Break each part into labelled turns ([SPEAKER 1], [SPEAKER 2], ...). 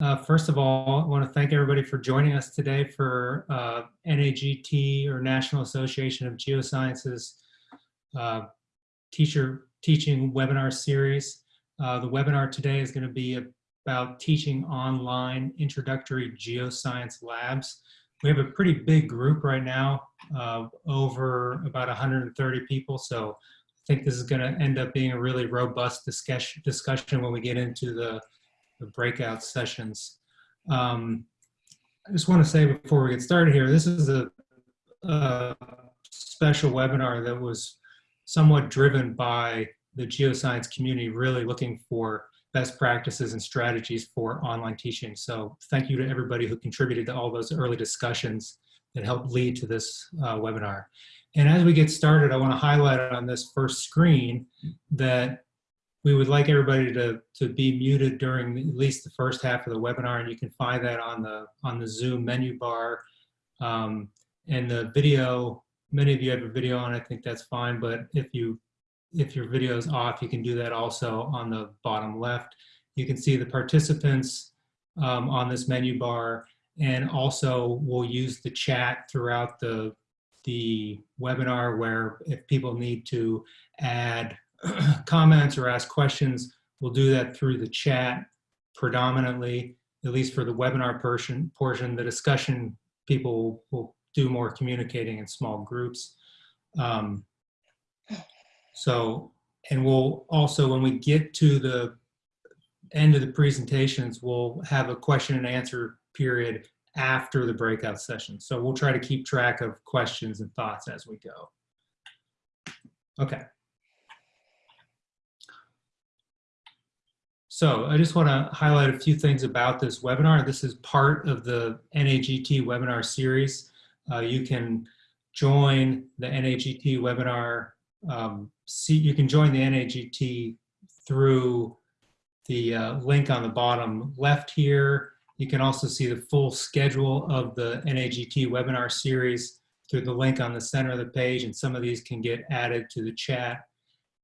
[SPEAKER 1] Uh, first of all, I want to thank everybody for joining us today for uh, NAGT or National Association of Geosciences uh, teacher teaching webinar series. Uh, the webinar today is going to be about teaching online introductory geoscience labs. We have a pretty big group right now, uh, over about 130 people. So I think this is going to end up being a really robust discussion discussion when we get into the the breakout sessions. Um, I just want to say before we get started here, this is a, a special webinar that was somewhat driven by the geoscience community really looking for best practices and strategies for online teaching. So thank you to everybody who contributed to all those early discussions that helped lead to this uh, webinar. And as we get started, I want to highlight on this first screen that we would like everybody to, to be muted during at least the first half of the webinar, and you can find that on the, on the Zoom menu bar. Um, and the video, many of you have a video on, I think that's fine, but if you if your video is off, you can do that also on the bottom left. You can see the participants um, on this menu bar, and also we'll use the chat throughout the, the webinar where if people need to add comments or ask questions, we'll do that through the chat predominantly, at least for the webinar portion. portion. The discussion people will do more communicating in small groups. Um, so, and we'll also, when we get to the end of the presentations, we'll have a question and answer period after the breakout session. So we'll try to keep track of questions and thoughts as we go. Okay. So I just want to highlight a few things about this webinar. This is part of the NAGT webinar series. Uh, you can join the NAGT webinar, um, see, you can join the NAGT through the uh, link on the bottom left here. You can also see the full schedule of the NAGT webinar series through the link on the center of the page, and some of these can get added to the chat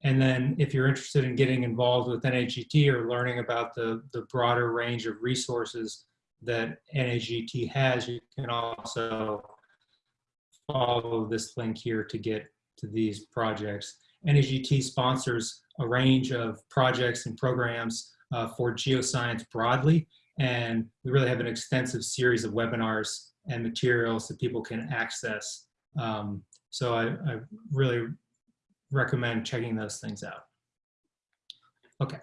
[SPEAKER 1] and then if you're interested in getting involved with NAGT or learning about the, the broader range of resources that NAGT has, you can also follow this link here to get to these projects. NAGT sponsors a range of projects and programs uh, for geoscience broadly, and we really have an extensive series of webinars and materials that people can access. Um, so I, I really recommend checking those things out. Okay,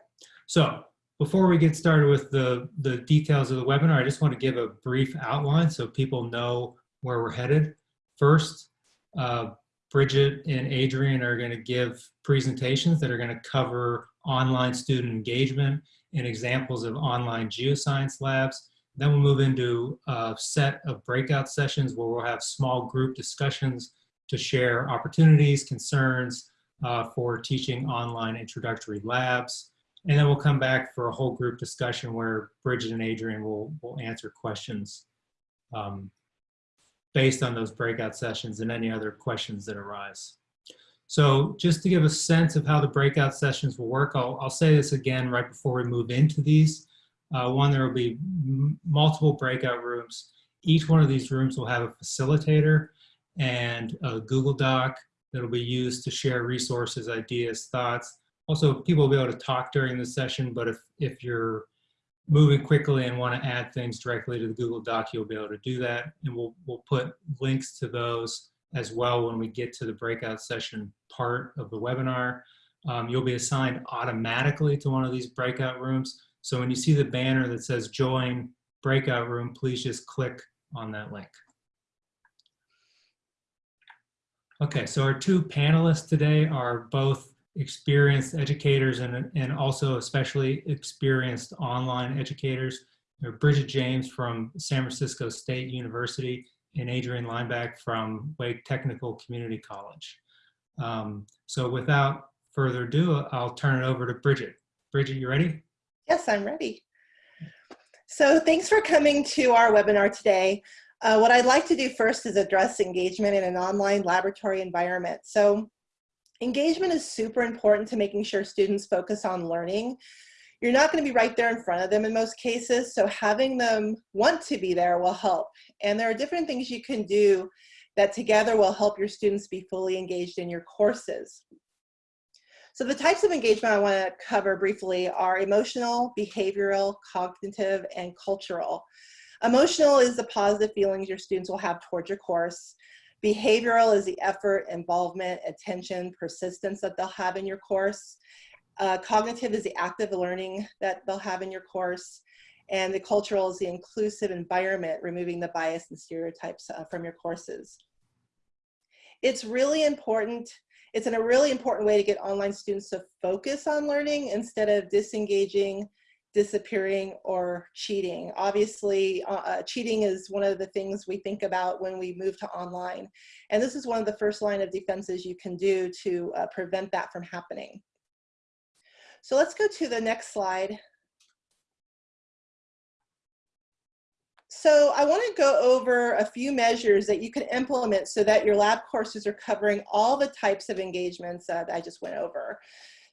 [SPEAKER 1] so before we get started with the, the details of the webinar, I just want to give a brief outline so people know where we're headed. First, uh, Bridget and Adrian are going to give presentations that are going to cover online student engagement and examples of online geoscience labs. Then we'll move into a set of breakout sessions where we'll have small group discussions to share opportunities, concerns, uh, for teaching online introductory labs. And then we'll come back for a whole group discussion where Bridget and Adrian will, will answer questions um, based on those breakout sessions and any other questions that arise. So just to give a sense of how the breakout sessions will work, I'll, I'll say this again right before we move into these. Uh, one, there will be multiple breakout rooms. Each one of these rooms will have a facilitator and a Google Doc that'll be used to share resources, ideas, thoughts. Also, people will be able to talk during the session, but if, if you're moving quickly and want to add things directly to the Google Doc, you'll be able to do that. And we'll, we'll put links to those as well when we get to the breakout session part of the webinar. Um, you'll be assigned automatically to one of these breakout rooms. So when you see the banner that says join breakout room, please just click on that link. Okay, so our two panelists today are both experienced educators and, and also especially experienced online educators. They're Bridget James from San Francisco State University and Adrian Lineback from Wake Technical Community College. Um, so without further ado, I'll turn it over to Bridget. Bridget, you ready?
[SPEAKER 2] Yes, I'm ready. So thanks for coming to our webinar today. Uh, what I'd like to do first is address engagement in an online laboratory environment. So engagement is super important to making sure students focus on learning. You're not going to be right there in front of them in most cases, so having them want to be there will help. And there are different things you can do that together will help your students be fully engaged in your courses. So the types of engagement I want to cover briefly are emotional, behavioral, cognitive, and cultural. Emotional is the positive feelings your students will have towards your course. Behavioral is the effort, involvement, attention, persistence that they'll have in your course. Uh, cognitive is the active learning that they'll have in your course. And the cultural is the inclusive environment, removing the bias and stereotypes uh, from your courses. It's really important, it's in a really important way to get online students to focus on learning instead of disengaging, disappearing, or cheating. Obviously, uh, uh, cheating is one of the things we think about when we move to online. And this is one of the first line of defenses you can do to uh, prevent that from happening. So let's go to the next slide. So I want to go over a few measures that you can implement so that your lab courses are covering all the types of engagements that I just went over.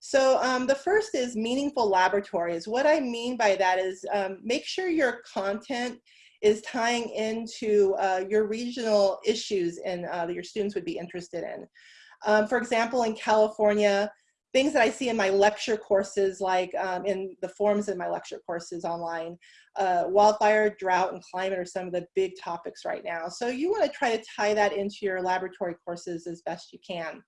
[SPEAKER 2] So um, the first is meaningful laboratories. What I mean by that is um, make sure your content is tying into uh, your regional issues and uh, that your students would be interested in. Um, for example, in California, things that I see in my lecture courses, like um, in the forums in my lecture courses online, uh, wildfire, drought, and climate are some of the big topics right now. So you want to try to tie that into your laboratory courses as best you can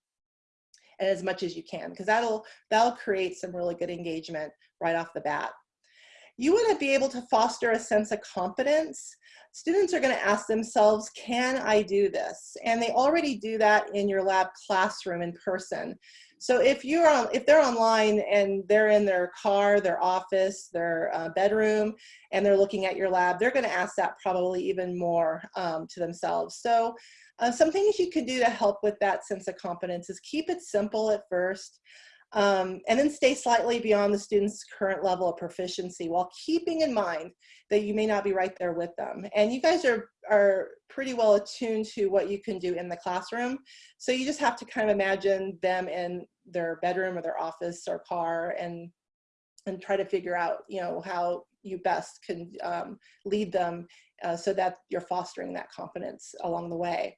[SPEAKER 2] as much as you can, because that'll, that'll create some really good engagement right off the bat. You want to be able to foster a sense of confidence. Students are going to ask themselves, can I do this? And they already do that in your lab classroom in person. So if you're on, if they're online and they're in their car, their office, their uh, bedroom, and they're looking at your lab, they're going to ask that probably even more um, to themselves. So uh, some things you can do to help with that sense of competence is keep it simple at first. Um, and then stay slightly beyond the student's current level of proficiency while keeping in mind that you may not be right there with them. And you guys are, are pretty well attuned to what you can do in the classroom. So you just have to kind of imagine them in their bedroom or their office or car and, and try to figure out, you know, how you best can um, lead them uh, so that you're fostering that confidence along the way.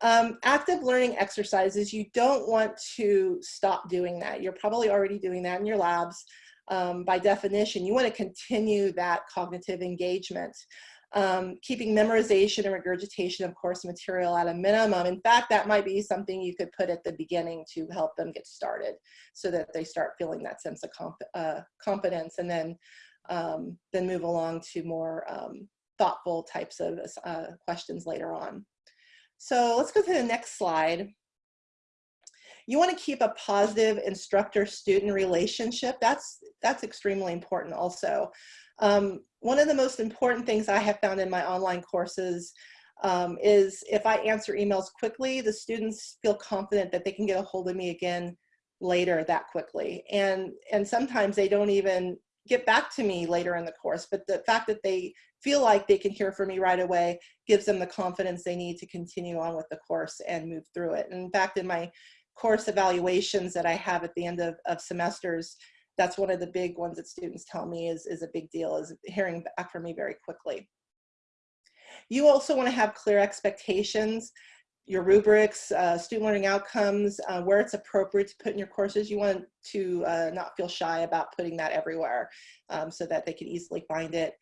[SPEAKER 2] Um, active learning exercises, you don't want to stop doing that. You're probably already doing that in your labs. Um, by definition, you want to continue that cognitive engagement. Um, keeping memorization and regurgitation of course material at a minimum. In fact, that might be something you could put at the beginning to help them get started so that they start feeling that sense of comp uh, confidence and then, um, then move along to more um, thoughtful types of uh, questions later on. So let's go to the next slide. You want to keep a positive instructor-student relationship. That's, that's extremely important also. Um, one of the most important things I have found in my online courses um, is if I answer emails quickly, the students feel confident that they can get a hold of me again later that quickly. And, and sometimes they don't even get back to me later in the course, but the fact that they feel like they can hear from me right away gives them the confidence they need to continue on with the course and move through it. And in fact, in my course evaluations that I have at the end of, of semesters, that's one of the big ones that students tell me is, is a big deal, is hearing back from me very quickly. You also want to have clear expectations, your rubrics, uh, student learning outcomes, uh, where it's appropriate to put in your courses. You want to uh, not feel shy about putting that everywhere um, so that they can easily find it.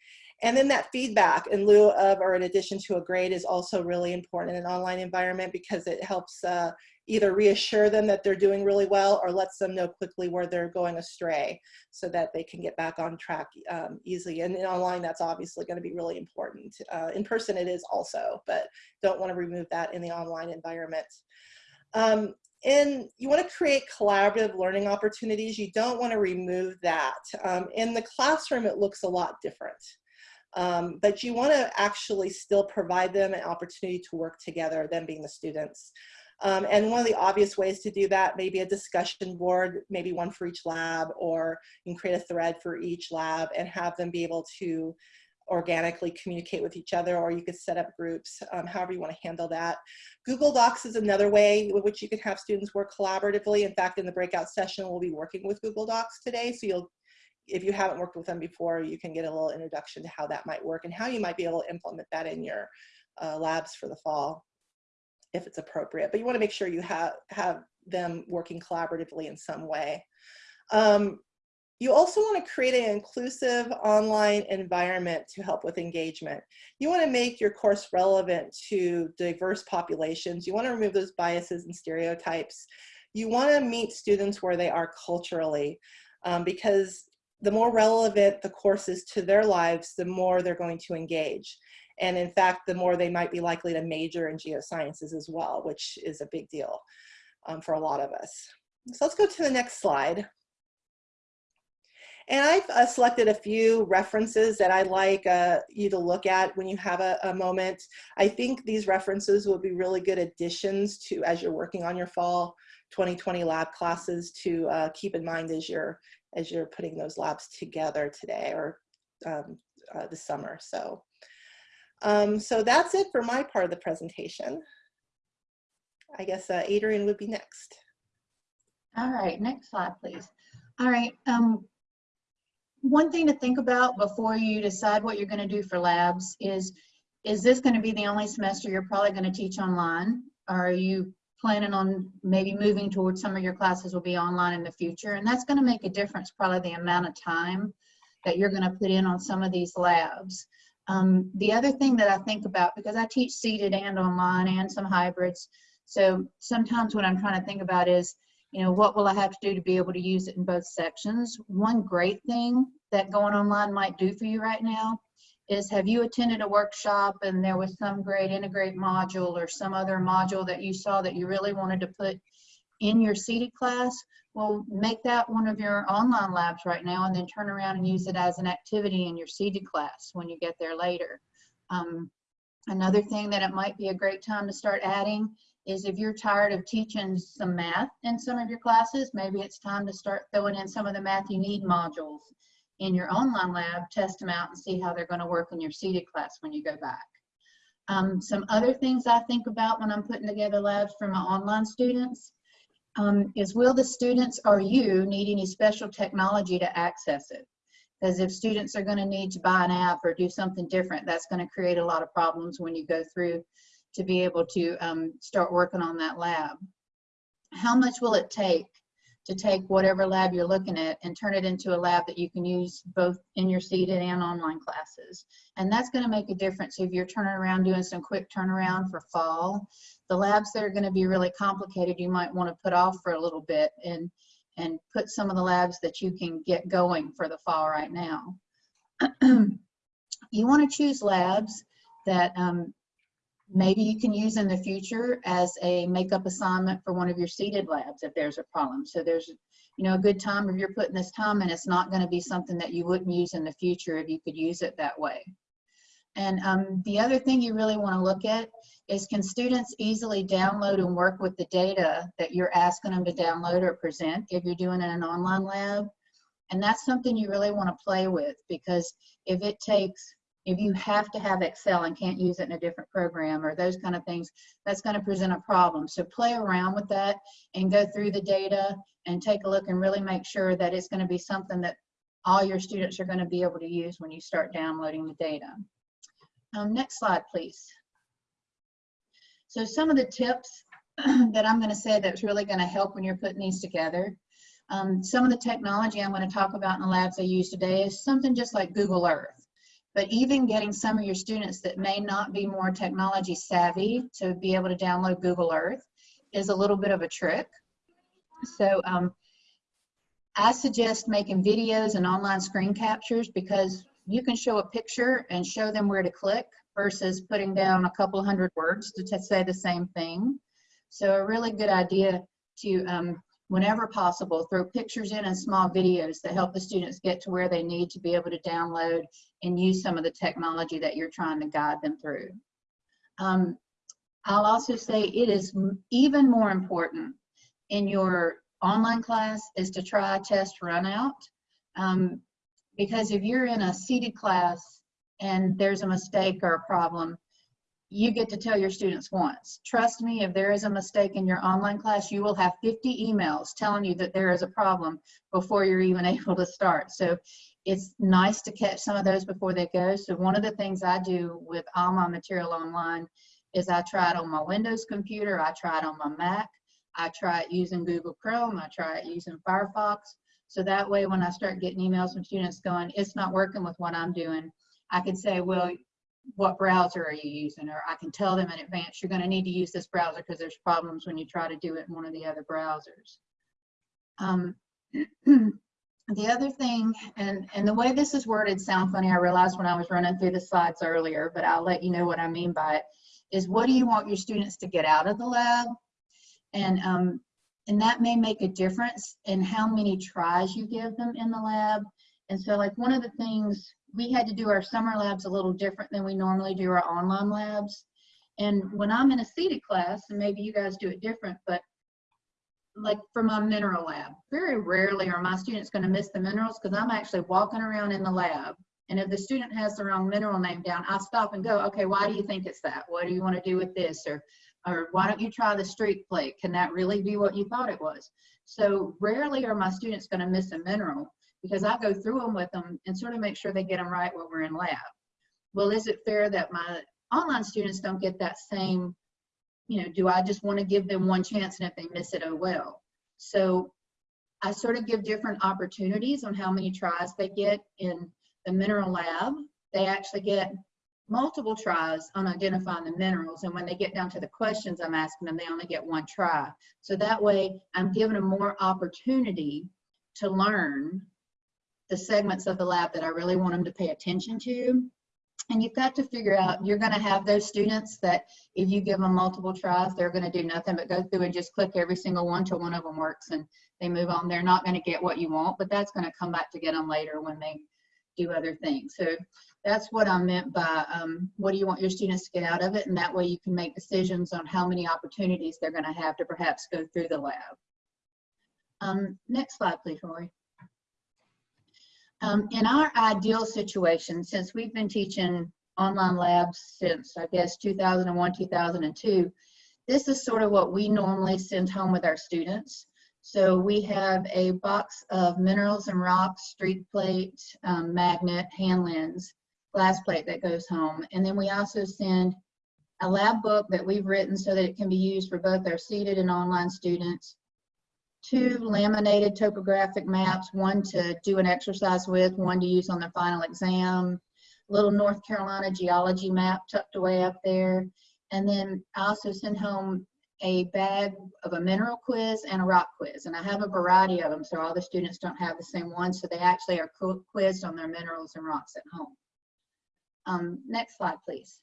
[SPEAKER 2] And then that feedback in lieu of or in addition to a grade is also really important in an online environment because it helps uh, either reassure them that they're doing really well or lets them know quickly where they're going astray so that they can get back on track um, easily. And in online, that's obviously going to be really important. Uh, in person, it is also, but don't want to remove that in the online environment. Um, and you want to create collaborative learning opportunities. You don't want to remove that. Um, in the classroom, it looks a lot different. Um, but you want to actually still provide them an opportunity to work together, them being the students. Um, and one of the obvious ways to do that, maybe a discussion board, maybe one for each lab, or you can create a thread for each lab and have them be able to organically communicate with each other, or you could set up groups, um, however you want to handle that. Google Docs is another way with which you can have students work collaboratively. In fact, in the breakout session, we'll be working with Google Docs today, so you'll if you haven't worked with them before, you can get a little introduction to how that might work and how you might be able to implement that in your uh, labs for the fall if it's appropriate. But you want to make sure you have, have them working collaboratively in some way. Um, you also want to create an inclusive online environment to help with engagement. You want to make your course relevant to diverse populations. You want to remove those biases and stereotypes. You want to meet students where they are culturally um, because the more relevant the course is to their lives, the more they're going to engage. And in fact, the more they might be likely to major in geosciences as well, which is a big deal um, for a lot of us. So let's go to the next slide. And I've uh, selected a few references that I'd like uh, you to look at when you have a, a, moment. I think these references will be really good additions to as you're working on your fall 2020 lab classes to uh, keep in mind as you're as you're putting those labs together today or um, uh, this summer. So, um, so that's it for my part of the presentation. I guess uh, Adrian would be next.
[SPEAKER 3] All right, next slide, please. All right, um, one thing to think about before you decide what you're going to do for labs is, is this going to be the only semester you're probably going to teach online? Are you planning on maybe moving towards some of your classes will be online in the future? And that's going to make a difference, probably the amount of time that you're going to put in on some of these labs. Um, the other thing that I think about, because I teach seated and online and some hybrids, so sometimes what I'm trying to think about is, you know, what will I have to do to be able to use it in both sections? One great thing that going online might do for you right now is have you attended a workshop and there was some great InTeGrate module or some other module that you saw that you really wanted to put in your seated class? Well, make that one of your online labs right now and then turn around and use it as an activity in your seated class when you get there later. Um, another thing that it might be a great time to start adding is if you're tired of teaching some math in some of your classes, maybe it's time to start throwing in some of the math you need modules in your online lab, test them out and see how they're going to work in your seated class when you go back. Um, some other things I think about when I'm putting together labs for my online students um, is will the students or you need any special technology to access it? Because if students are going to need to buy an app or do something different, that's going to create a lot of problems when you go through to be able to um, start working on that lab. How much will it take to take whatever lab you're looking at and turn it into a lab that you can use both in your seated and online classes. And that's going to make a difference if you're turning around doing some quick turnaround for fall. The labs that are going to be really complicated, you might want to put off for a little bit and, and put some of the labs that you can get going for the fall right now. you want to choose labs that um, maybe you can use in the future as a makeup assignment for one of your seated labs if there's a problem. So there's, you know, a good time if you're putting this time and it's not going to be something that you wouldn't use in the future if you could use it that way. And um, the other thing you really want to look at is can students easily download and work with the data that you're asking them to download or present if you're doing it in an online lab? And that's something you really want to play with because if it takes if you have to have Excel and can't use it in a different program or those kind of things, that's going to present a problem. So play around with that and go through the data and take a look and really make sure that it's going to be something that all your students are going to be able to use when you start downloading the data. Um, next slide, please. So some of the tips that I'm going to say that's really going to help when you're putting these together. Um, some of the technology I'm going to talk about in the labs I use today is something just like Google Earth. But even getting some of your students that may not be more technology savvy to be able to download Google Earth is a little bit of a trick. So um, I suggest making videos and online screen captures because you can show a picture and show them where to click versus putting down a couple hundred words to say the same thing. So a really good idea to um, whenever possible, throw pictures in and small videos that help the students get to where they need to be able to download and use some of the technology that you're trying to guide them through. Um, I'll also say it is even more important in your online class is to try test run out. Um, because if you're in a seated class and there's a mistake or a problem, you get to tell your students once. Trust me, if there is a mistake in your online class, you will have 50 emails telling you that there is a problem before you're even able to start. So it's nice to catch some of those before they go. So one of the things I do with all my material online is I try it on my Windows computer, I try it on my Mac, I try it using Google Chrome, I try it using Firefox. So that way, when I start getting emails from students going, it's not working with what I'm doing, I can say, well, what browser are you using? Or I can tell them in advance, you're gonna need to use this browser because there's problems when you try to do it in one of the other browsers. Um, the other thing, and, and the way this is worded sound funny, I realized when I was running through the slides earlier, but I'll let you know what I mean by it, is what do you want your students to get out of the lab? And, um, and that may make a difference in how many tries you give them in the lab. And so like one of the things, we had to do our summer labs a little different than we normally do our online labs. And when I'm in a seated class, and maybe you guys do it different, but like for my mineral lab, very rarely are my students gonna miss the minerals because I'm actually walking around in the lab. And if the student has the wrong mineral name down, I stop and go, okay, why do you think it's that? What do you wanna do with this? Or, or why don't you try the streak plate? Can that really be what you thought it was? So rarely are my students gonna miss a mineral because I go through them with them and sort of make sure they get them right while we're in lab. Well, is it fair that my online students don't get that same, you know, do I just want to give them one chance and if they miss it, oh well. So I sort of give different opportunities on how many tries they get in the mineral lab. They actually get multiple tries on identifying the minerals. And when they get down to the questions I'm asking them, they only get one try. So that way I'm giving them more opportunity to learn the segments of the lab that I really want them to pay attention to. And you've got to figure out, you're gonna have those students that if you give them multiple tries, they're gonna do nothing but go through and just click every single one till one of them works and they move on. They're not gonna get what you want, but that's gonna come back to get them later when they do other things. So that's what I meant by um, what do you want your students to get out of it? And that way you can make decisions on how many opportunities they're gonna have to perhaps go through the lab. Um, next slide, please, Rory. Um, in our ideal situation, since we've been teaching online labs since, I guess, 2001, 2002, this is sort of what we normally send home with our students. So we have a box of minerals and rocks, streak plate, um, magnet, hand lens, glass plate that goes home. And then we also send a lab book that we've written so that it can be used for both our seated and online students two laminated topographic maps, one to do an exercise with, one to use on their final exam, little North Carolina geology map tucked away up there. And then I also send home a bag of a mineral quiz and a rock quiz. And I have a variety of them, so all the students don't have the same one, so they actually are quizzed on their minerals and rocks at home. Um, next slide, please.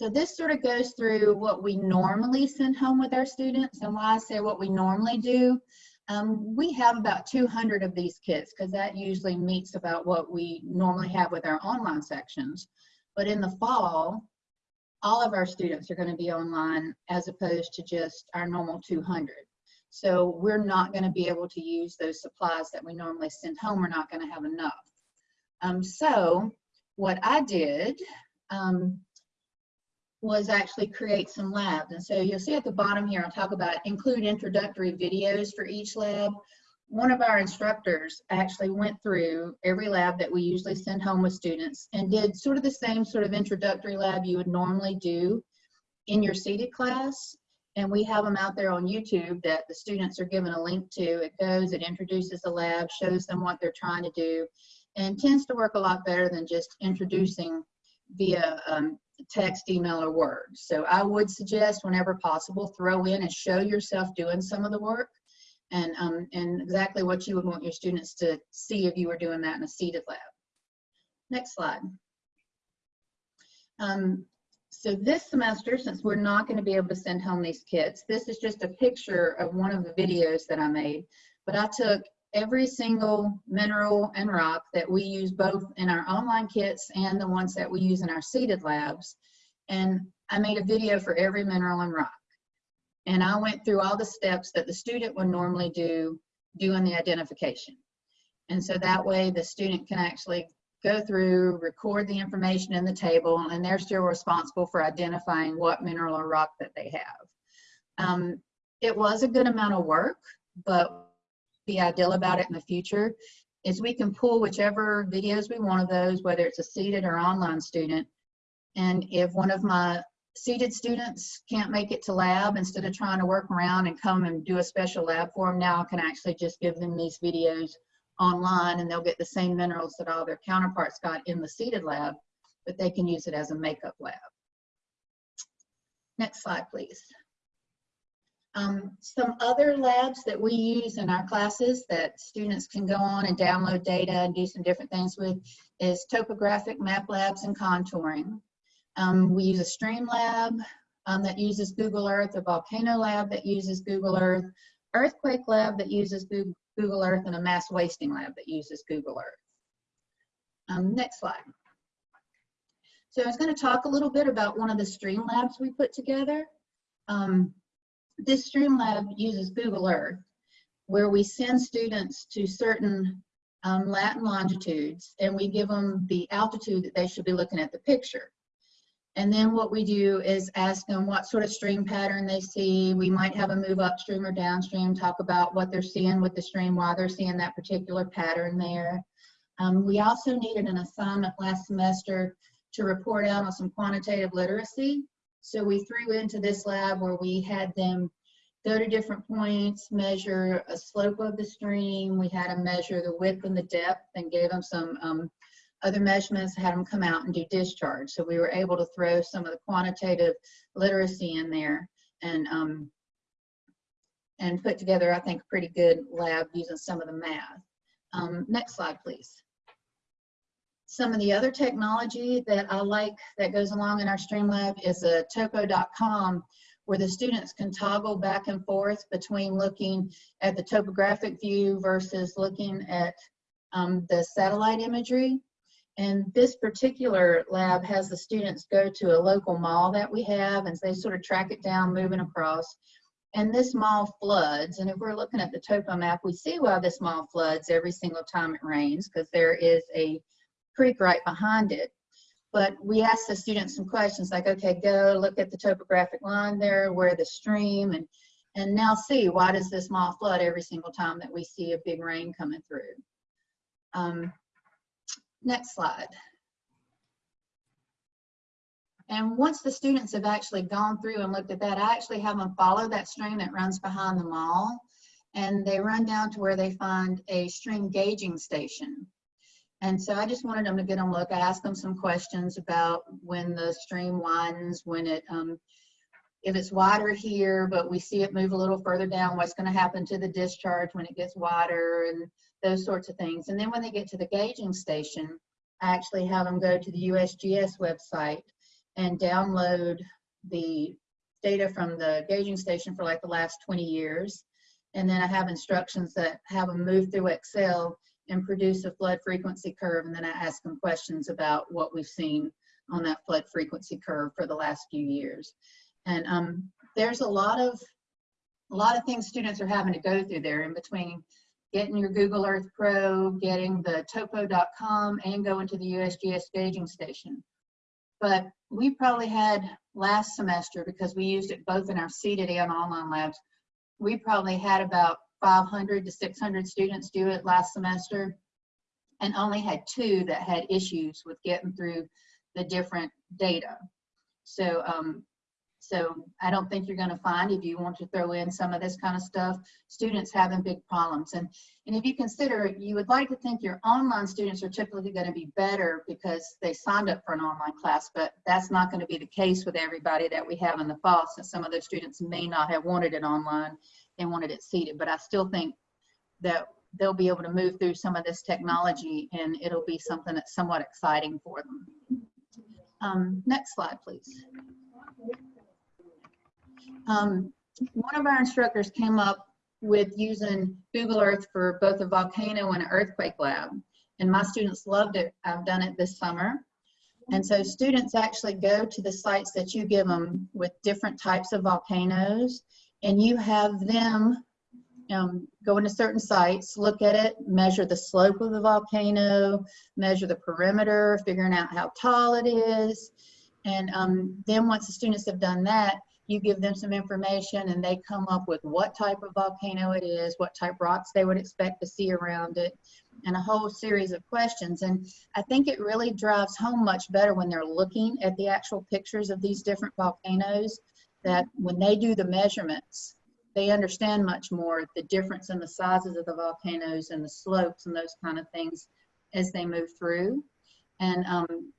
[SPEAKER 3] So this sort of goes through what we normally send home with our students and why I say what we normally do. Um, we have about 200 of these kits because that usually meets about what we normally have with our online sections. But in the fall, all of our students are going to be online as opposed to just our normal 200. So we're not going to be able to use those supplies that we normally send home. We're not going to have enough. Um, so what I did, um, was actually create some labs. And so you'll see at the bottom here, I'll talk about include introductory videos for each lab. One of our instructors actually went through every lab that we usually send home with students and did sort of the same sort of introductory lab you would normally do in your seated class. And we have them out there on YouTube that the students are given a link to. It goes, it introduces the lab, shows them what they're trying to do, and tends to work a lot better than just introducing via um, text, email, or word. So I would suggest whenever possible, throw in and show yourself doing some of the work and, um, and exactly what you would want your students to see if you were doing that in a seated lab. Next slide. Um, so this semester, since we're not going to be able to send home these kits, this is just a picture of one of the videos that I made. But I took every single mineral and rock that we use both in our online kits and the ones that we use in our seated labs. And I made a video for every mineral and rock. And I went through all the steps that the student would normally do doing the identification. And so that way the student can actually go through, record the information in the table, and they're still responsible for identifying what mineral or rock that they have. Um, it was a good amount of work, but the ideal about it in the future is we can pull whichever videos we want of those, whether it's a seated or online student. And if one of my seated students can't make it to lab, instead of trying to work around and come and do a special lab for them, now I can actually just give them these videos online and they'll get the same minerals that all their counterparts got in the seated lab, but they can use it as a makeup lab. Next slide, please. Um, some other labs that we use in our classes that students can go on and download data and do some different things with is topographic map labs and contouring. Um, we use a stream lab um, that uses Google Earth, a volcano lab that uses Google Earth, earthquake lab that uses Google Earth, and a mass wasting lab that uses Google Earth. Um, next slide. So I was going to talk a little bit about one of the stream labs we put together. Um, this Streamlab uses Google Earth, where we send students to certain um, lat and longitudes, and we give them the altitude that they should be looking at the picture. And then what we do is ask them what sort of stream pattern they see. We might have a move upstream or downstream, talk about what they're seeing with the stream, why they're seeing that particular pattern there. Um, we also needed an assignment last semester to report out on some quantitative literacy. So we threw into this lab where we had them go to different points, measure a slope of the stream. We had them measure the width and the depth and gave them some um, other measurements, had them come out and do discharge. So we were able to throw some of the quantitative literacy in there and um, and put together, I think, a pretty good lab using some of the math. Um, next slide, please. Some of the other technology that I like that goes along in our Streamlab is a topo.com where the students can toggle back and forth between looking at the topographic view versus looking at um, the satellite imagery. And this particular lab has the students go to a local mall that we have and they sort of track it down moving across. And this mall floods. And if we're looking at the topo map, we see why this mall floods every single time it rains because there is a creek right behind it. But we ask the students some questions like, okay, go look at the topographic line there, where the stream, and, and now see why does this mall flood every single time that we see a big rain coming through. Um, next slide. And once the students have actually gone through and looked at that, I actually have them follow that stream that runs behind the mall. And they run down to where they find a stream gauging station. And so I just wanted them to get a look. I asked them some questions about when the stream widens, when it, um, if it's wider here, but we see it move a little further down, what's going to happen to the discharge when it gets wider and those sorts of things. And then when they get to the gauging station, I actually have them go to the USGS website and download the data from the gauging station for like the last 20 years. And then I have instructions that have them move through Excel and produce a flood frequency curve. And then I ask them questions about what we've seen on that flood frequency curve for the last few years. And um, there's a lot of a lot of things students are having to go through there in between getting your Google Earth Pro, getting the topo.com, and going to the USGS gauging station. But we probably had last semester, because we used it both in our seated and online labs, we probably had about 500 to 600 students do it last semester and only had two that had issues with getting through the different data. So, um, so I don't think you're going to find if you want to throw in some of this kind of stuff, students having big problems. And, and if you consider, you would like to think your online students are typically going to be better because they signed up for an online class, but that's not going to be the case with everybody that we have in the fall, since some of those students may not have wanted it online they wanted it seated, but I still think that they'll be able to move through some of this technology and it'll be something that's somewhat exciting for them. Um, next slide, please. Um, one of our instructors came up with using Google Earth for both a volcano and an earthquake lab. And my students loved it. I've done it this summer. And so students actually go to the sites that you give them with different types of volcanoes and you have them um, go into certain sites, look at it, measure the slope of the volcano, measure the perimeter, figuring out how tall it is. And um, then once the students have done that, you give them some information and they come up with what type of volcano it is, what type rocks they would expect to see around it, and a whole series of questions. And I think it really drives home much better when they're looking at the actual pictures of these different volcanoes, that when they do the measurements, they understand much more the difference in the sizes of the volcanoes and the slopes and those kind of things as they move through. And um,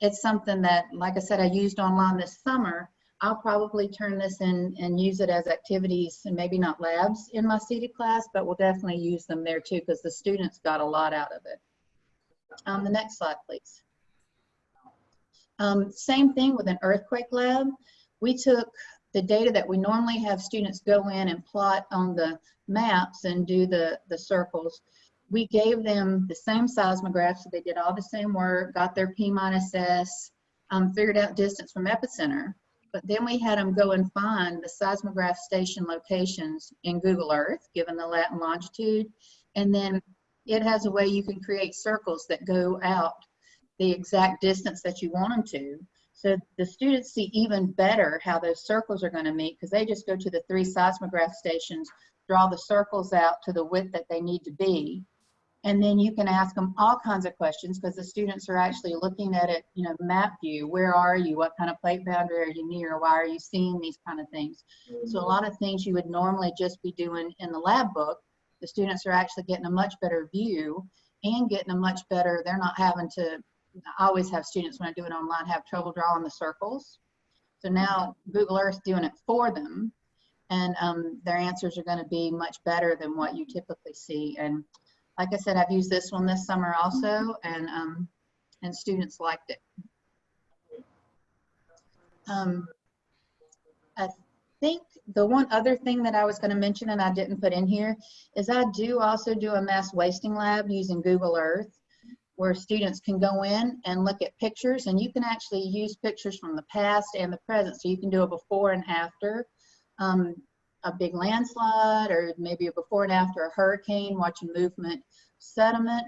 [SPEAKER 3] it's something that, like I said, I used online this summer. I'll probably turn this in and use it as activities and maybe not labs in my seated class, but we'll definitely use them there too because the students got a lot out of it. Um, the next slide, please. Um, same thing with an earthquake lab. We took the data that we normally have students go in and plot on the maps and do the, the circles. We gave them the same seismograph, so they did all the same work, got their P minus S, um, figured out distance from epicenter. But then we had them go and find the seismograph station locations in Google Earth, given the lat and longitude. And then it has a way you can create circles that go out the exact distance that you want them to. So the students see even better how those circles are going to meet because they just go to the three seismograph stations, draw the circles out to the width that they need to be. And then you can ask them all kinds of questions because the students are actually looking at it, you know, map view. Where are you? What kind of plate boundary are you near? Why are you seeing these kind of things? So a mm-hmm. lot of things you would normally just be doing in the lab book, the students are actually getting a much better view and getting a much better, they're not having to I always have students when I do it online have trouble drawing the circles. So now Google Earth doing it for them and um, their answers are going to be much better than what you typically see. And like I said, I've used this one this summer also and, um, and students liked it. Um, I think the one other thing that I was going to mention and I didn't put in here is I do also do a mass wasting lab using Google Earth where students can go in and look at pictures and you can actually use pictures from the past and the present. So you can do a before and after um, a big landslide or maybe a before and after a hurricane, watching movement sediment.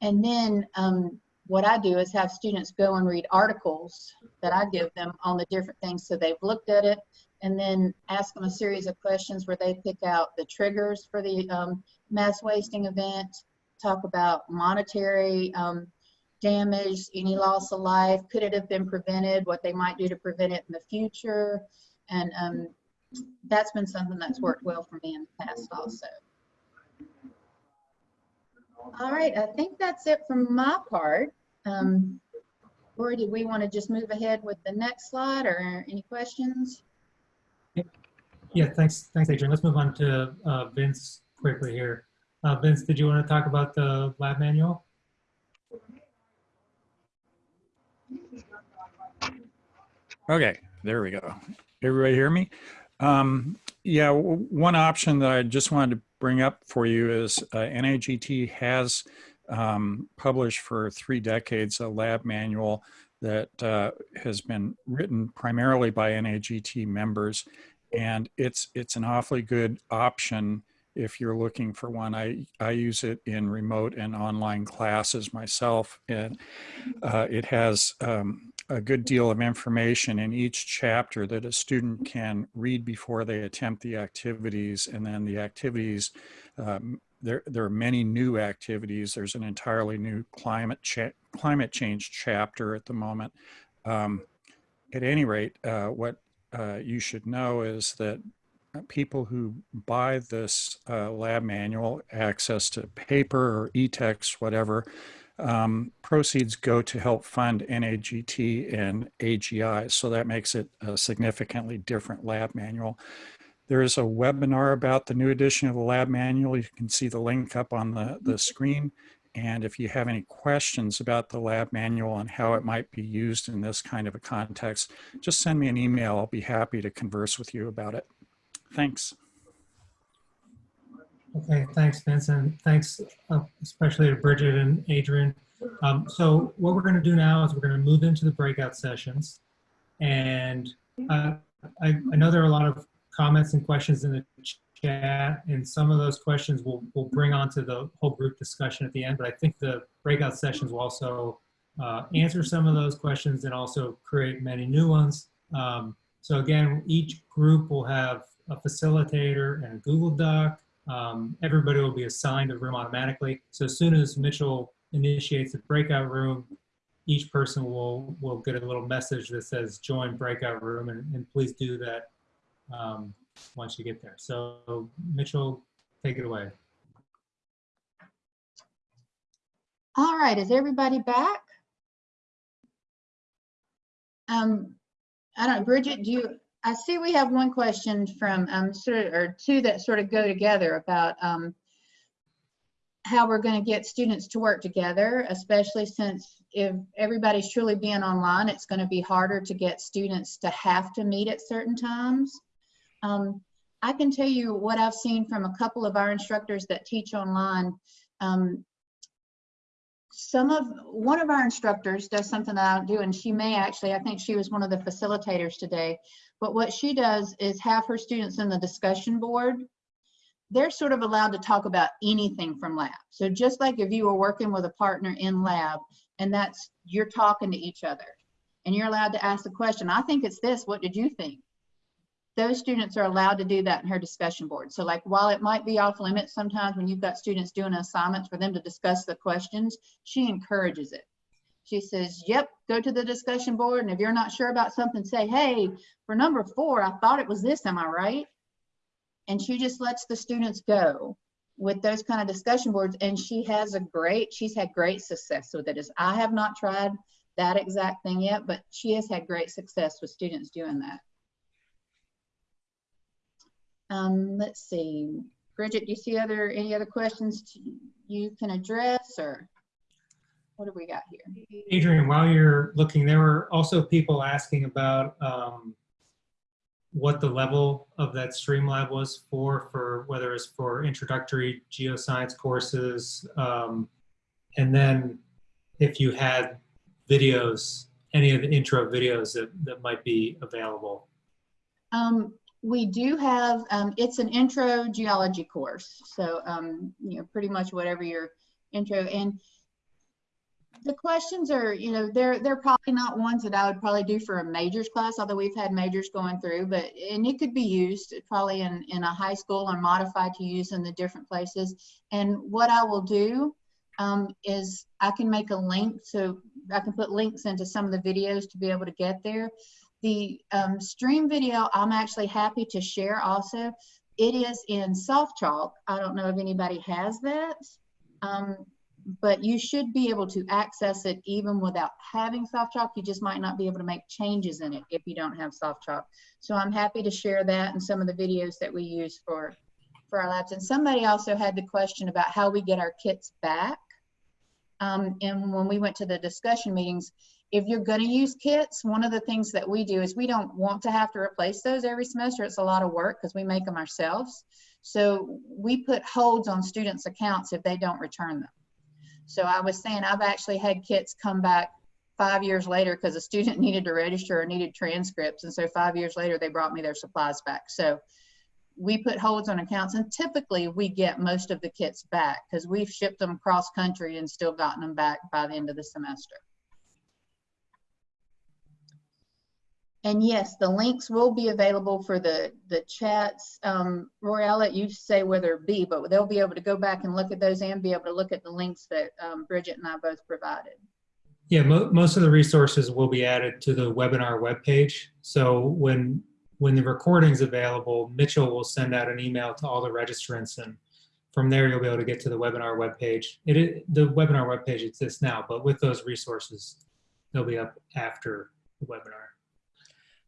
[SPEAKER 3] And then um, what I do is have students go and read articles that I give them on the different things. So they've looked at it and then ask them a series of questions where they pick out the triggers for the um, mass wasting event, talk about monetary um, damage, any loss of life, could it have been prevented, what they might do to prevent it in the future. And um, that's been something that's worked well for me in the past also. All right, I think that's it from my part. Um, or do we want to just move ahead with the next slide or any questions?
[SPEAKER 1] Yeah, thanks, thanks, Adrian. Let's move on to uh, Vince quickly here. Uh, Vince, did you want to talk about the lab manual?
[SPEAKER 4] Okay, there we go. Everybody hear me? Um, yeah, one option that I just wanted to bring up for you is uh, NAGT has um, published for three decades a lab manual that uh, has been written primarily by NAGT members, and it's it's an awfully good option if you're looking for one. I, I use it in remote and online classes myself, and uh, it has um, a good deal of information in each chapter that a student can read before they attempt the activities, and then the activities. Um, there, there are many new activities. There's an entirely new climate cha climate change chapter at the moment. Um, at any rate, uh, what uh, you should know is that people who buy this uh, lab manual, access to paper or e-text, whatever, um, proceeds go to help fund NAGT and AGI. So that makes it a significantly different lab manual. There is a webinar about the new edition of the lab manual. You can see the link up on the, the screen. And if you have any questions about the lab manual and how it might be used in this kind of a context, just send me an email. I'll be happy to converse with you about it. Thanks.
[SPEAKER 1] Okay, thanks, Vincent. Thanks uh, especially to Bridget and Adrian. Um, so what we're going to do now is we're going to move into the breakout sessions. And uh, I, I know there are a lot of comments and questions in the chat, and some of those questions we'll, we'll bring onto the whole group discussion at the end, but I think the breakout sessions will also uh, answer some of those questions and also create many new ones. Um, so again, each group will have a facilitator and a Google Doc. Um, everybody will be assigned a room automatically. So as soon as Mitchell initiates the breakout room, each person will, will get a little message that says join breakout room and, and please do that um, once you get there. So Mitchell, take it away.
[SPEAKER 3] All right, is everybody back? Um, I don't, know, Bridget, do you, I see we have one question from, um, sort of, or two that sort of go together about, um, how we're going to get students to work together, especially since if everybody's truly being online, it's going to be harder to get students to have to meet at certain times. Um, I can tell you what I've seen from a couple of our instructors that teach online. Um, some of, one of our instructors does something that I don't do, and she may actually, I think she was one of the facilitators today, but what she does is have her students in the discussion board. They're sort of allowed to talk about anything from lab. So just like if you were working with a partner in lab, and that's, you're talking to each other, and you're allowed to ask the question, I think it's this, what did you think? Those students are allowed to do that in her discussion board. So like while it might be off limits sometimes when you've got students doing assignments for them to discuss the questions, she encourages it. She says, yep, go to the discussion board. And if you're not sure about something, say, hey, for number four, I thought it was this, am I right? And she just lets the students go with those kind of discussion boards. And she has a great, she's had great success with it. Is I have not tried that exact thing yet, but she has had great success with students doing that. Um, let's see, Bridget, do you see other any other questions you can address or what have we got here?
[SPEAKER 1] Adrian, while you're looking, there were also people asking about um, what the level of that Streamlab was for, for whether it's for introductory geoscience courses, um, and then if you had videos, any of the intro videos that, that might be available.
[SPEAKER 3] Um, we do have, um, it's an intro geology course. So, um, you know, pretty much whatever your intro and the questions are, you know, they're, they're probably not ones that I would probably do for a majors class, although we've had majors going through, but, and it could be used probably in, in a high school or modified to use in the different places. And what I will do um, is I can make a link. So I can put links into some of the videos to be able to get there. The um, stream video, I'm actually happy to share also. It is in SoftChalk. I don't know if anybody has that, um, but you should be able to access it even without having SoftChalk. You just might not be able to make changes in it if you don't have SoftChalk. So I'm happy to share that and some of the videos that we use for, for our labs. And somebody also had the question about how we get our kits back. Um, and when we went to the discussion meetings, if you're going to use kits, one of the things that we do is we don't want to have to replace those every semester. It's a lot of work because we make them ourselves. So we put holds on students' accounts if they don't return them. So I was saying I've actually had kits come back five years later because a student needed to register or needed transcripts. And so five years later, they brought me their supplies back. So we put holds on accounts and typically we get most of the kits back because we've shipped them cross country and still gotten them back by the end of the semester. And yes, the links will be available for the, the chats. Um, Roy, I'll let you say whether it be, but they'll be able to go back and look at those and be able to look at the links that um, Bridget and I both provided.
[SPEAKER 1] Yeah, mo most of the resources will be added to the webinar webpage. So when when the recording's available, Mitchell will send out an email to all the registrants and from there you'll be able to get to the webinar webpage. It is, the webinar webpage exists now, but with those resources, they'll be up after the webinar.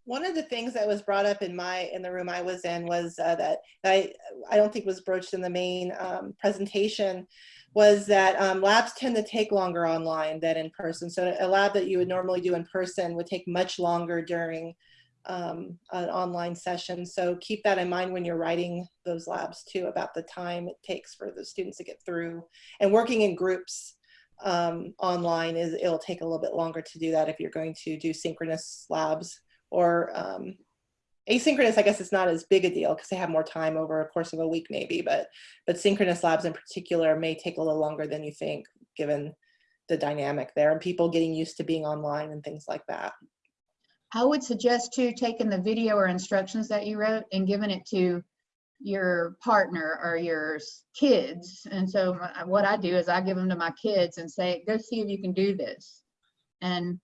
[SPEAKER 2] One of the things that was brought up in my in the room I was in was uh, that I I don't think was broached in the main um, presentation was that um, labs tend to take longer online than in person. So a lab that you would normally do in person would take much longer during um, an online session. So keep that in mind when you're writing those labs too about the time it takes for the students to get through. And working in groups um, online is it'll take a little bit longer to do that if you're going to do synchronous labs or um, Asynchronous, I guess it's not as big a deal because they have more time over a course of a week maybe, but, but synchronous labs in particular may take a little longer than you think, given the dynamic there and people getting used to being online and things like that.
[SPEAKER 3] I would suggest too, taking the video or instructions that you wrote and giving it to your partner or your kids. And so my- what I do is I give them to my kids and say, go see if you can do this. And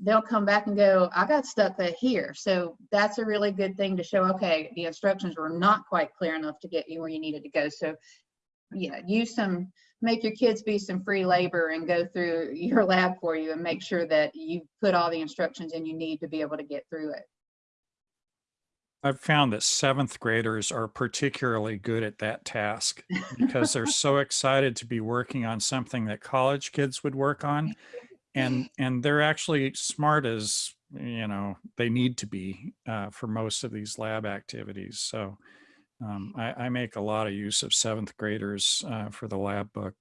[SPEAKER 3] they'll come back and go, I got stuck at here. So that's a really good thing to show, okay, the instructions were not quite clear enough to get you where you needed to go. So yeah, use some, make your kids be some free labor and go through your lab for you and make sure that you put all the instructions in you need to be able to get through it.
[SPEAKER 4] I've found that seventh graders are particularly good at that task because they're so excited to be working on something that college kids would work on. And, and they're actually smart as, you know, they need to be uh, for most of these lab activities. So um, I, I make a lot of use of seventh graders uh, for the lab book.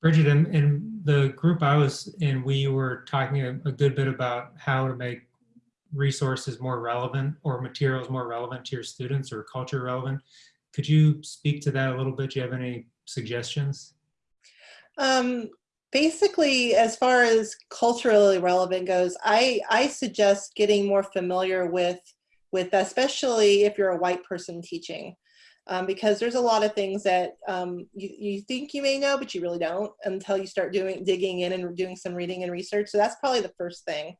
[SPEAKER 1] Bridget, in, in the group I was in, we were talking a, a good bit about how to make resources more relevant or materials more relevant to your students or culture relevant. Could you speak to that a little bit? Do you have any suggestions?
[SPEAKER 2] Um, basically, as far as culturally relevant goes, I, I suggest getting more familiar with, with especially if you're a white person teaching. Um, because there's a lot of things that um, you, you think you may know, but you really don't until you start doing digging in and doing some reading and research. So that's probably the first thing.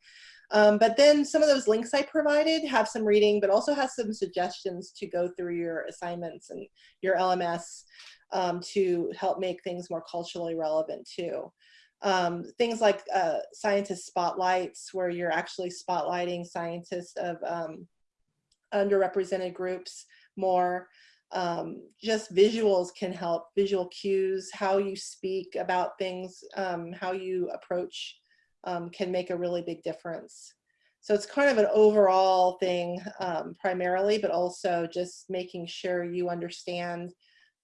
[SPEAKER 2] Um, but then some of those links I provided have some reading, but also has some suggestions to go through your assignments and your LMS um, to help make things more culturally relevant too. Um, things like uh, scientist spotlights, where you're actually spotlighting scientists of um, underrepresented groups more. Um, just visuals can help, visual cues, how you speak about things, um, how you approach um, can make a really big difference. So it's kind of an overall thing um, primarily, but also just making sure you understand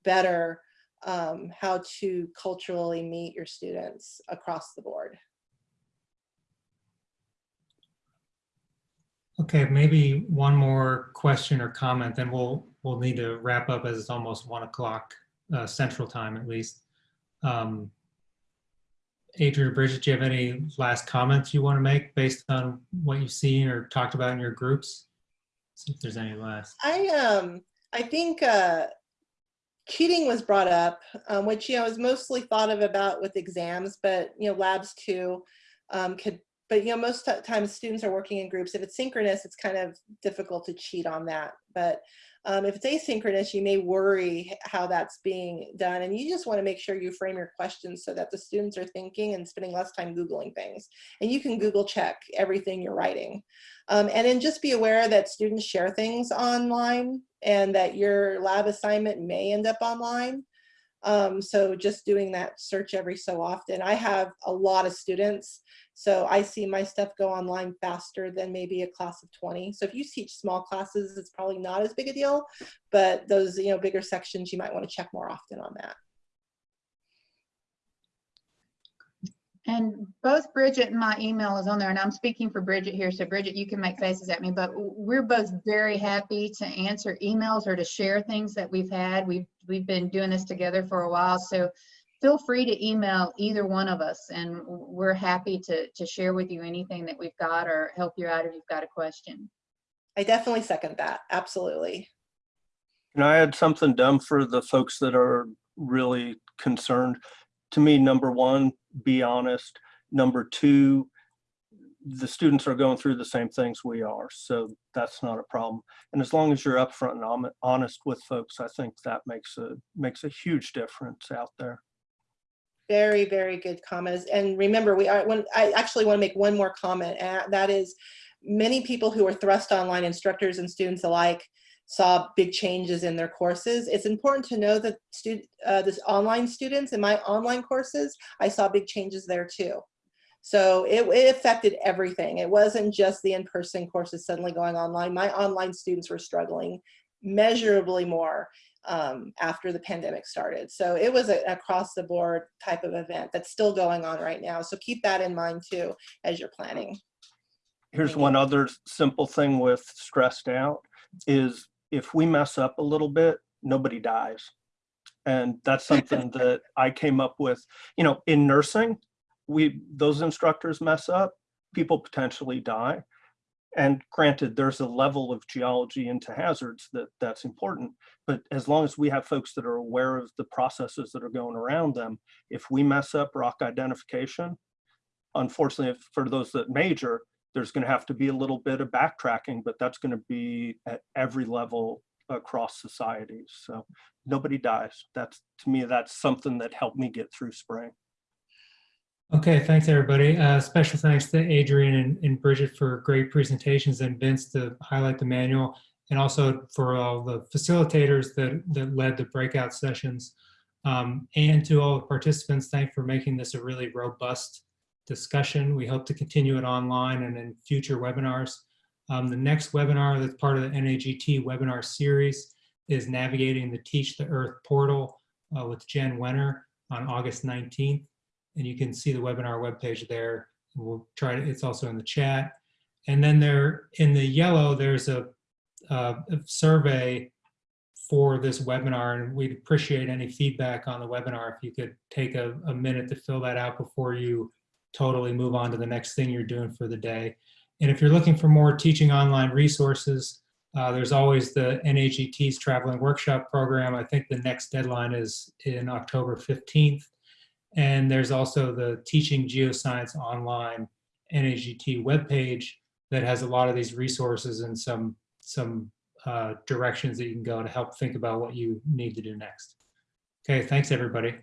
[SPEAKER 2] better um, how to culturally meet your students across the board.
[SPEAKER 1] Okay, maybe one more question or comment, then we'll, we'll need to wrap up as it's almost one o'clock uh, central time at least. Um, Adrian or Bridget, do you have any last comments you want to make based on what you've seen or talked about in your groups? See if there's any last.
[SPEAKER 2] I um I think uh, cheating was brought up, um, which you know is mostly thought of about with exams, but you know labs too um, could. But you know most times students are working in groups. If it's synchronous, it's kind of difficult to cheat on that. But um, if it's asynchronous, you may worry how that's being done, and you just want to make sure you frame your questions so that the students are thinking and spending less time googling things. And you can Google check everything you're writing. Um, and then just be aware that students share things online and that your lab assignment may end up online. Um, so just doing that search every so often. I have a lot of students, so I see my stuff go online faster than maybe a class of 20. So if you teach small classes, it's probably not as big a deal, but those you know bigger sections, you might want to check more often on that.
[SPEAKER 3] And both Bridget and my email is on there and I'm speaking for Bridget here. So Bridget, you can make faces at me, but we're both very happy to answer emails or to share things that we've had. We've, we've been doing this together for a while. So feel free to email either one of us and we're happy to, to share with you anything that we've got or help you out if you've got a question.
[SPEAKER 2] I definitely second that. Absolutely.
[SPEAKER 5] Can I add something dumb for the folks that are really concerned? To me, number one, be honest. Number two, the students are going through the same things we are, so that's not a problem. And as long as you're upfront and honest with folks, I think that makes a makes a huge difference out there.
[SPEAKER 2] Very, very good comments. And remember, we are, when, I actually want to make one more comment, and that is many people who are thrust online, instructors and students alike, saw big changes in their courses. It's important to know that student, uh, this online students in my online courses, I saw big changes there too. So it, it affected everything. It wasn't just the in-person courses suddenly going online. My online students were struggling measurably more um, after the pandemic started. So it was an across the board type of event that's still going on right now. So keep that in mind too as you're planning.
[SPEAKER 5] Here's one other simple thing with stressed out is if we mess up a little bit, nobody dies. And that's something that I came up with, you know, in nursing, we, those instructors mess up, people potentially die. And granted, there's a level of geology into hazards that that's important. But as long as we have folks that are aware of the processes that are going around them, if we mess up rock identification, unfortunately, if- for those that major, there's going to have to be a little bit of backtracking, but that's going to be at every level across society. So nobody dies. That's, to me, that's something that helped me get through spring.
[SPEAKER 1] Okay, thanks, everybody. Uh, Special thanks to Adrian and- and Bridget for great presentations and Vince to highlight the manual and also for all the facilitators that, that led the breakout sessions. Um, And to all the participants, thanks for making this a really robust discussion. We hope to continue it online and in future webinars. Um, The next webinar that's part of the NAGT webinar series is Navigating the Teach the Earth portal uh, with Jen Wenner on August 19th and you can see the webinar webpage there. We'll try to, it's also in the chat. And then there, in the yellow, there's a, a survey for this webinar, and we'd appreciate any feedback on the webinar. If you could take a, a minute to fill that out before you totally move on to the next thing you're doing for the day. And if you're looking for more teaching online resources, uh, there's always the NAGT's traveling workshop program. I think the next deadline is in October 15th. And there's also the Teaching Geoscience Online NAGT webpage that has a lot of these resources and some, some uh, directions that you can go to help think about what you need to do next. Okay, thanks, everybody.